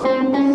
Thank you.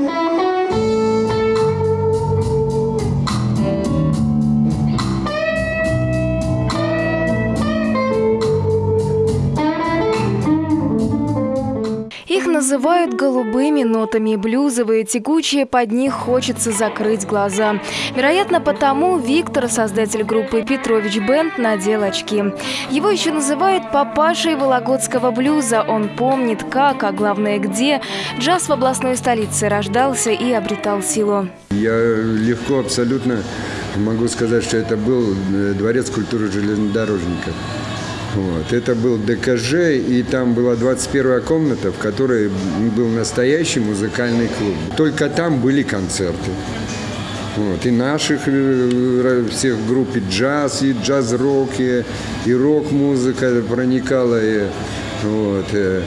Их называют голубыми нотами, блюзовые, текучие, под них хочется закрыть глаза. Вероятно, потому Виктор, создатель группы «Петрович Бенд», надел очки. Его еще называют папашей вологодского блюза. Он помнит, как, а главное, где джаз в областной столице рождался и обретал силу. Я легко абсолютно могу сказать, что это был э, дворец культуры железнодорожников. Вот. Это был ДКЖ, и там была 21 комната, в которой был настоящий музыкальный клуб. Только там были концерты. Вот. И наших э, всех групп, и джаз, и джаз-рок, и, и рок-музыка проникала. И, вот. э,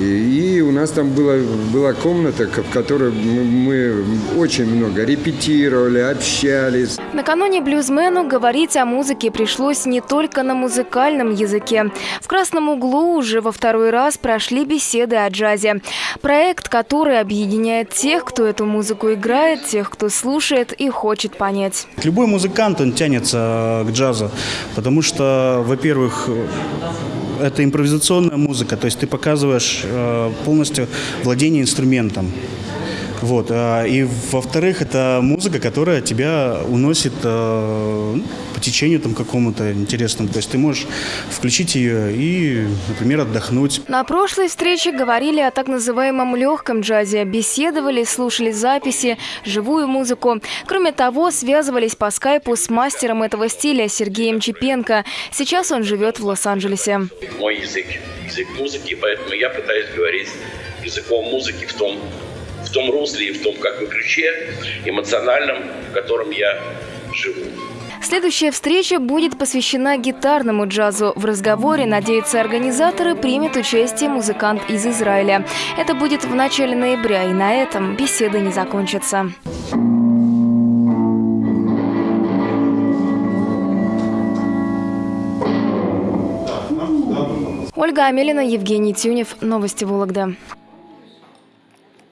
И, и у нас там была, была комната, в которой мы, мы очень много репетировали, общались. Накануне блюзмену говорить о музыке пришлось не только на музыкальном языке. В «Красном углу» уже во второй раз прошли беседы о джазе. Проект, который объединяет тех, кто эту музыку играет, тех, кто слушает и хочет понять. Любой музыкант, он тянется к джазу, потому что, во-первых, это импровизационная музыка, то есть ты показываешь э, полностью владение инструментом. Вот. а, И, во-вторых, это музыка, которая тебя уносит э, ну, по течению там какому-то интересному. То есть ты можешь включить ее и, например, отдохнуть. На прошлой встрече говорили о так называемом легком джазе, беседовали, слушали записи, живую музыку. Кроме того, связывались по скайпу с мастером этого стиля Сергеем Чепенко. Сейчас он живет в Лос-Анджелесе. мой язык, язык музыки, поэтому я пытаюсь говорить языком музыки в том, в том русле и в том как бы ключе эмоциональном, в котором я живу. Следующая встреча будет посвящена гитарному джазу. В разговоре, надеются организаторы, примет участие музыкант из Израиля. Это будет в начале ноября, и на этом беседы не закончатся. Ольга Амелина, Евгений Тюнев. Новости Вологда.